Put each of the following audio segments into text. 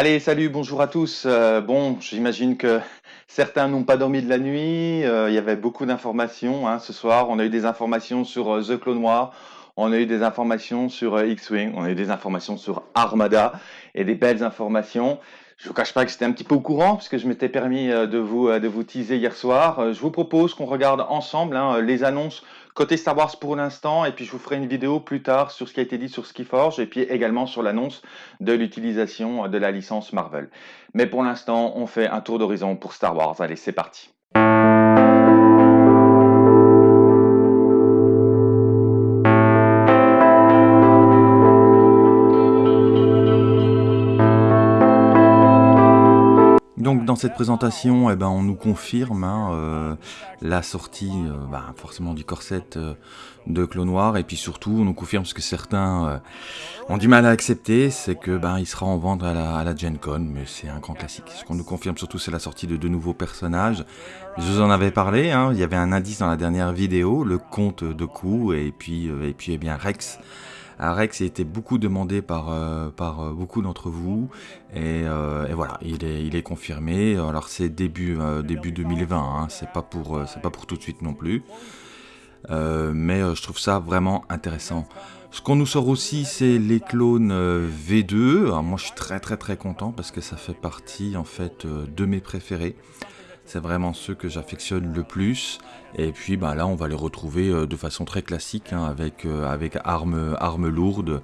Allez, salut, bonjour à tous. Euh, bon, j'imagine que certains n'ont pas dormi de la nuit. Euh, il y avait beaucoup d'informations hein, ce soir. On a eu des informations sur euh, The Clone Noir. On a eu des informations sur X-Wing. On a eu des informations sur Armada et des belles informations. Je ne vous cache pas que j'étais un petit peu au courant puisque je m'étais permis de vous, de vous teaser hier soir. Je vous propose qu'on regarde ensemble hein, les annonces Côté Star Wars pour l'instant, et puis je vous ferai une vidéo plus tard sur ce qui a été dit sur Skiforge, et puis également sur l'annonce de l'utilisation de la licence Marvel. Mais pour l'instant, on fait un tour d'horizon pour Star Wars. Allez, c'est parti. Dans cette présentation, eh ben, on nous confirme hein, euh, la sortie euh, bah, forcément du corset euh, de Clone Noir et puis surtout on nous confirme ce que certains ont du mal à accepter, c'est que ben, il sera en vente à la, Gen Con, mais c'est un grand classique. Ce qu'on nous confirme surtout c'est la sortie de deux nouveaux personnages. Je vous en avais parlé, hein, il y avait un indice dans la dernière vidéo, le comte de Kou et puis, et puis eh bien Rex. Rex a été beaucoup demandé par, euh, euh, beaucoup d'entre vous euh, et, voilà, il est, confirmé. Alors c'est début, début 2020, hein, c'est pas, pour, tout de suite non plus. mais je trouve ça vraiment intéressant. Ce qu'on nous sort aussi, c'est les clones V2. Alors moi, je suis très très très content parce que ça fait partie en fait de mes préférés. C'est vraiment ceux que j'affectionne le plus. Et puis bah, là, on va les retrouver euh, de façon très classique, hein, avec, euh, avec armes, lourdes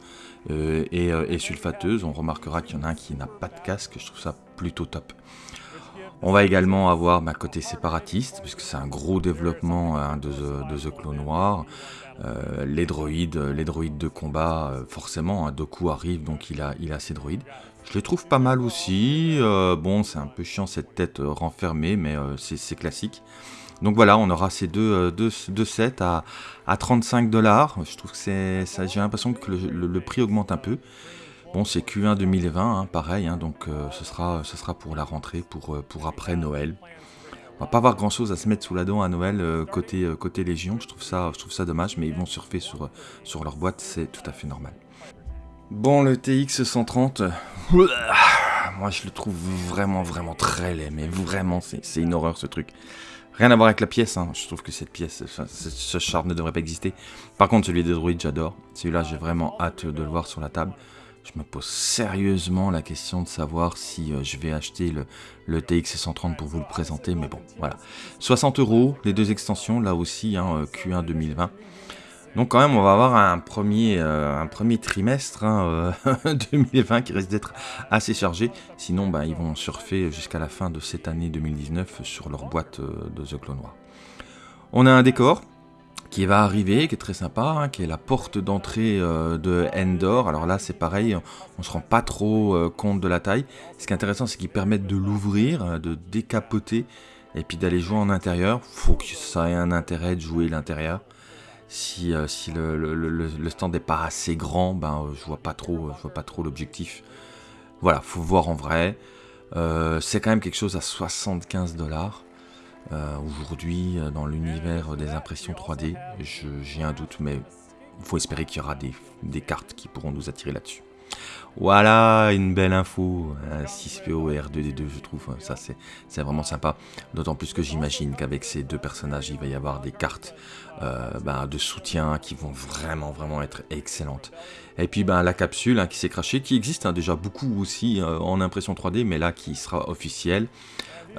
euh, et, sulfateuses. On remarquera qu'il y en a un qui n'a pas de casque, je trouve ça plutôt top. On va également avoir ma côté séparatiste, puisque c'est un gros développement hein, de, The, Clone Noir. les droïdes, les droïdes de combat, forcément, hein, Doku arrive, donc il a ses droïdes. Je les trouve pas mal aussi. Euh, bon, c'est un peu chiant cette tête euh, renfermée, mais euh, c'est classique. Donc voilà, on aura ces deux, sets à, à 35 dollars. Je trouve que c'est, j'ai l'impression que le, prix augmente un peu. Bon, c'est Q1 2020, hein, pareil, hein, donc ce, sera, pour la rentrée, pour, après Noël. On va pas avoir grand chose à se mettre sous la dent à Noël côté, Légion, je trouve, ça, dommage, mais ils vont surfer sur, sur leur boîte, c'est tout à fait normal. Bon, le TX 130, moi je le trouve vraiment, vraiment très laid, mais vraiment, c'est une horreur ce truc. Rien à voir avec la pièce, hein. je trouve que cette pièce, ce char ne devrait pas exister. Par contre, celui des droïdes, j'adore. Celui-là, j'ai vraiment hâte de le voir sur la table. Je me pose sérieusement la question de savoir si euh, je vais acheter le, TX 130 pour vous le présenter, mais bon, voilà. 60 euros, les deux extensions, là aussi, hein, Q1 2020. Donc quand même, on va avoir un premier, euh, trimestre 2020 hein, euh, qui risque d'être assez chargé. Sinon, bah, ils vont surfer jusqu'à la fin de cette année 2019 sur leur boîte euh, de The Clone Noir. On a un décor qui va arriver, qui est très sympa, hein, qui est la porte d'entrée de Endor. Alors là, c'est pareil, on ne se rend pas trop compte de la taille. Ce qui est intéressant, c'est qu'ils permettent de l'ouvrir, de décapoter, et puis d'aller jouer en intérieur. faut que ça ait un intérêt de jouer l'intérieur si, euh, si le, stand n'est pas assez grand, ben, euh, je vois pas trop, je vois pas trop l'objectif. Voilà, faut voir en vrai. Euh, c'est quand même quelque chose à 75 dollars. Aujourd'hui, dans l'univers des impressions 3D, j'ai un doute, mais il faut espérer qu'il y aura des cartes qui pourront nous attirer là-dessus. Voilà, une belle info, 6PO et R2D2 je trouve, ça c'est vraiment sympa. D'autant plus que j'imagine qu'avec ces deux personnages, il va y avoir des cartes euh, ben, de soutien qui vont vraiment vraiment être excellentes. Et puis ben, la capsule hein, qui s'est crachée, qui existe hein, déjà beaucoup aussi euh, en impression 3D, mais là qui sera officielle.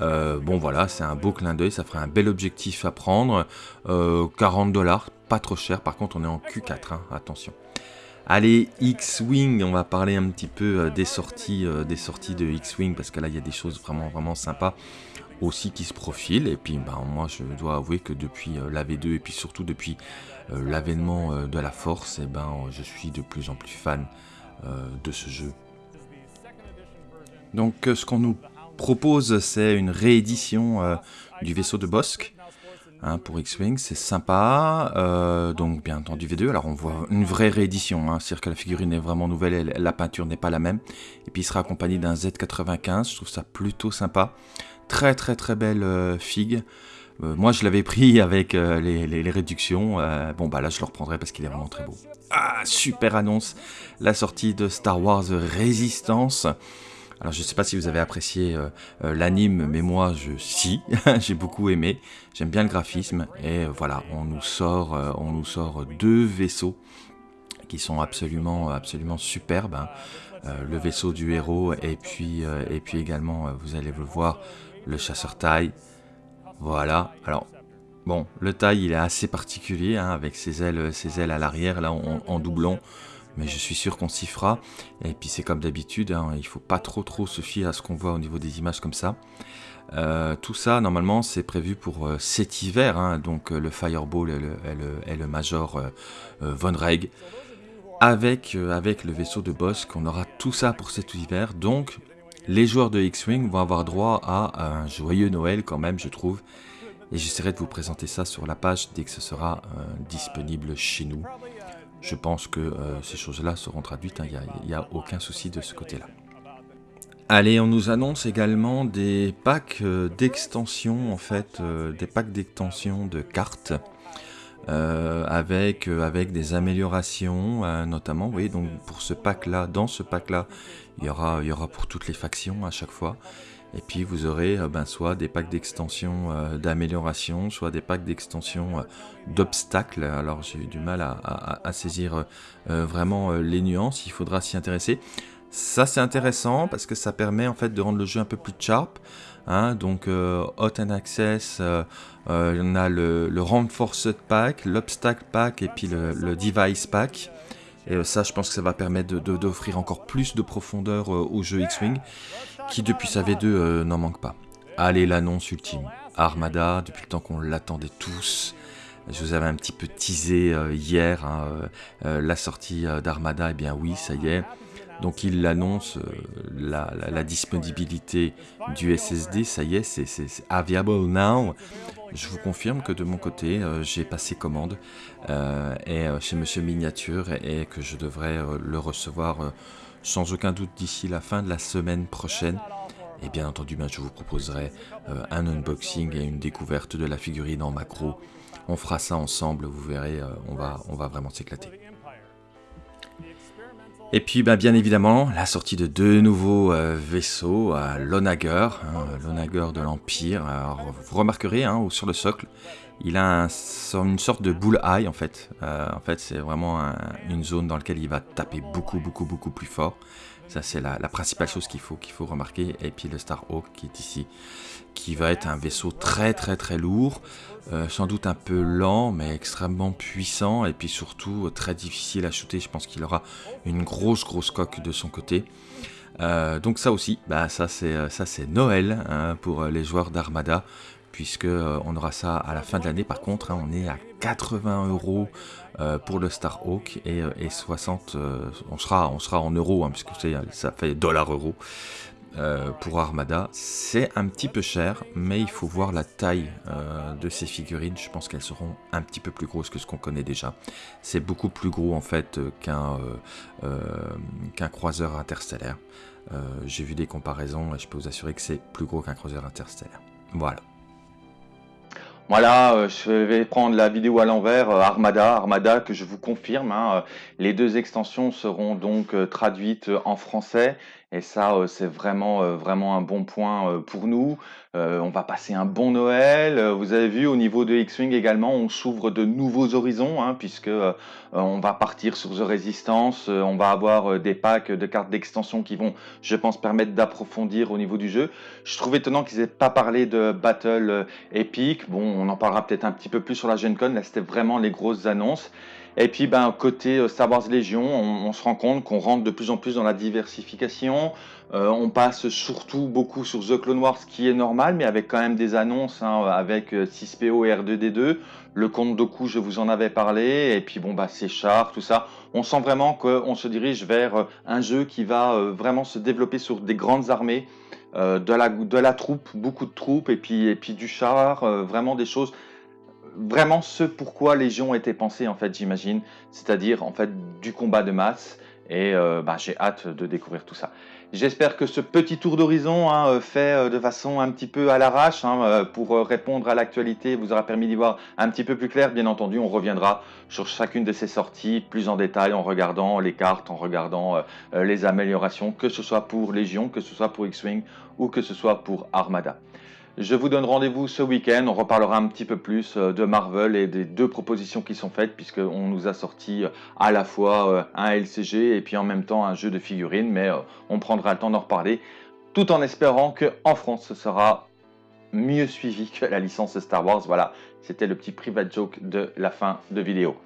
Euh, bon voilà, c'est un beau clin d'œil, ça ferait un bel objectif à prendre. 40 dollars, pas trop cher, par contre on est en Q4, hein, attention. Allez, X-Wing, on va parler un petit peu euh, des sorties, euh, des sorties de X-Wing, parce que là, il y a des choses vraiment, vraiment sympas aussi qui se profilent. Et puis, ben, moi, je dois avouer que depuis euh, la V2, et puis surtout depuis l'avènement de la Force, eh ben, je suis de plus en plus fan de ce jeu. Donc, ce qu'on nous propose, c'est une réédition du vaisseau de Bosque. Hein, pour X-Wing, c'est sympa. Euh, donc bien entendu V2, alors on voit une vraie réédition, hein, c'est-à-dire que la figurine est vraiment nouvelle, la peinture n'est pas la même. Et puis il sera accompagné d'un Z95, je trouve ça plutôt sympa. Très très très belle euh, figue. Euh, moi je l'avais pris avec les, les, réductions, bon bah là je le reprendrai parce qu'il est vraiment très beau. Ah, super annonce, la sortie de Star Wars Résistance. Alors je ne sais pas si vous avez apprécié l'anime, mais moi je si, j'ai beaucoup aimé. J'aime bien le graphisme et voilà, on nous sort, on nous sort deux vaisseaux qui sont absolument, absolument superbes. Hein. le vaisseau du héros et puis, et puis également, vous allez le voir, le chasseur taille. Voilà. Alors Bon, le taille il est assez particulier hein, avec ses ailes, ses ailes à l'arrière là en, doublon, mais je suis sûr qu'on s'y fera. Et puis c'est comme d'habitude, hein, il faut pas trop trop se fier à ce qu'on voit au niveau des images comme ça. Euh, tout ça normalement c'est prévu pour euh, cet hiver, hein, donc euh, le Fireball et le, Major Von Reg avec, avec le vaisseau de boss qu'on aura tout ça pour cet hiver. Donc les joueurs de X-Wing vont avoir droit à un joyeux Noël quand même je trouve et j'essaierai de vous présenter ça sur la page dès que ce sera disponible chez nous. Je pense que euh, ces choses-là seront traduites, il hein. n'y a, aucun souci de ce côté-là. Allez, on nous annonce également des packs euh, d'extension, en fait, des packs d'extension de cartes, avec, avec des améliorations, notamment, oui, donc pour ce pack-là, dans ce pack-là, il y aura, il y aura pour toutes les factions à chaque fois. Et puis vous aurez euh, ben, soit des packs d'extension euh, d'amélioration, soit des packs d'extension euh, d'obstacles. Alors j'ai eu du mal à, saisir vraiment les nuances, il faudra s'y intéresser. Ça c'est intéressant parce que ça permet en fait de rendre le jeu un peu plus sharp. Hein. donc Hot and Access, on a le, le Pack, l'Obstacle Pack et puis le Device Pack. Et ça, je pense que ça va permettre d'offrir encore plus de profondeur au jeu X-Wing qui depuis sa V2 euh, n'en manque pas. Allez, l'annonce ultime. Armada, depuis le temps qu'on l'attendait tous. Je vous avais un petit peu teasé euh, hier hein, euh, la sortie d'Armada, et eh bien oui, ça y est. Donc il annonce la, disponibilité du SSD, ça y est, c'est available now. Je vous confirme que de mon côté, j'ai passé commande et, chez Monsieur Miniature et que je devrais le recevoir sans aucun doute d'ici la fin de la semaine prochaine. Et bien entendu, ben, je vous proposerai euh, un unboxing et une découverte de la figurine en macro. On fera ça ensemble, vous verrez, euh, on, va, on va vraiment s'éclater. Et puis ben, bien évidemment, la sortie de deux nouveaux euh, vaisseaux, l'Onager, hein, l'Onager de l'Empire. vous remarquerez hein, sur le socle, il a une sorte de bull eye en fait. Euh, en fait, c'est vraiment une zone dans laquelle il va taper beaucoup, beaucoup, beaucoup plus fort. Ça, c'est la, principale chose qu'il faut, qu'il faut remarquer. Et puis le Starhawk qui est ici, qui va être un vaisseau très, très, très lourd. Euh, sans doute un peu lent, mais extrêmement puissant. Et puis surtout, très difficile à shooter. Je pense qu'il aura une grosse, grosse coque de son côté. Euh, donc ça aussi, bah ça c'est ça c'est Noël hein, pour les joueurs d'Armada puisque euh, on aura ça à la fin de l'année. Par contre, hein, on est à 80 euros euh, pour le Starhawk et, euh, et 60, on, sera, on sera en euros, hein, puisque ça fait dollar-euro. pour Armada, c'est un petit peu cher, mais il faut voir la taille de ces figurines. Je pense qu'elles seront un petit peu plus grosses que ce qu'on connaît déjà. C'est beaucoup plus gros en fait qu'un qu'un croiseur interstellaire. J'ai vu des comparaisons et je peux vous assurer que c'est plus gros qu'un croiseur interstellaire. Voilà. Voilà, euh, je vais prendre la vidéo à l'envers, euh, Armada, Armada que je vous confirme. Hein, euh, les deux extensions seront donc traduites en français et ça, c'est vraiment, vraiment un bon point pour nous. on va passer un bon Noël. Vous avez vu, au niveau de X-Wing également, on s'ouvre de nouveaux horizons, hein, puisque on va partir sur The Resistance. on va avoir des packs de cartes d'extension qui vont, je pense, permettre d'approfondir au niveau du jeu. Je trouve étonnant qu'ils aient pas parlé de Battle Epic. Bon, on en parlera peut-être un petit peu plus sur la Gen Con. Là, c'était vraiment les grosses annonces. Et puis, ben, côté euh, Star Wars Légion, on, se rend compte qu'on rentre de plus en plus dans la diversification. Euh, on passe surtout beaucoup sur The Clone Wars, ce qui est normal, mais avec quand même des annonces, hein, avec 6PO euh, et R2D2. Le compte Doku, je vous en avais parlé. Et puis, bon, bah, c'est char, tout ça. On sent vraiment qu'on se dirige vers un jeu qui va vraiment se développer sur des grandes armées. de, la, de la troupe, beaucoup de troupes, et puis, et puis du char, vraiment des choses vraiment ce pourquoi Légion était pensé en fait, j'imagine, c'est-à-dire en fait du combat de masse Et bah, j'ai hâte de découvrir tout ça. J'espère que ce petit tour d'horizon hein, fait de façon un petit peu à l'arrache hein, pour répondre à l'actualité vous aura permis d'y voir un petit peu plus clair. Bien entendu, on reviendra sur chacune de ces sorties plus en détail en regardant les cartes, en regardant les améliorations, que ce soit pour Légion, que ce soit pour X-Wing ou que ce soit pour Armada. Je vous donne rendez-vous ce week-end. On reparlera un petit peu plus euh, de Marvel et des deux propositions qui sont faites, puisqu'on nous a sorti euh, à la fois euh, un LCG et puis en même temps un jeu de figurines. Mais on prendra le temps d'en reparler, tout en espérant qu'en France, ce sera mieux suivi que la licence Star Wars. Voilà, c'était le petit private joke de la fin de vidéo.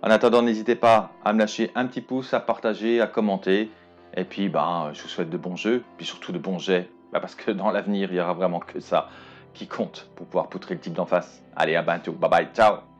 En attendant, n'hésitez pas à me lâcher un petit pouce, à partager, à commenter. Et puis, ben, je vous souhaite de bons jeux, puis surtout de bons jets bah, parce que dans l'avenir, il y aura vraiment que ça qui compte pour pouvoir poutrer le type d'en face. Allez, à bientôt. Bye bye. Ciao